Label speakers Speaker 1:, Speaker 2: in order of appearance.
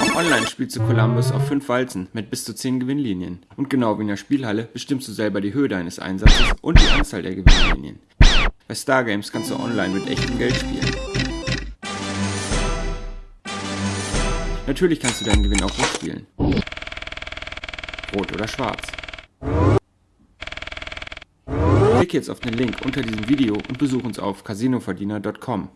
Speaker 1: Auch online spielst du Columbus auf 5 Walzen mit bis zu 10 Gewinnlinien. Und genau wie in der Spielhalle bestimmst du selber die Höhe deines Einsatzes und die Anzahl der Gewinnlinien. Bei Stargames kannst du online mit echtem Geld spielen. Natürlich kannst du deinen Gewinn auch rot spielen. Rot oder schwarz. Klick jetzt auf den Link unter diesem Video und besuch uns auf casinoverdiener.com.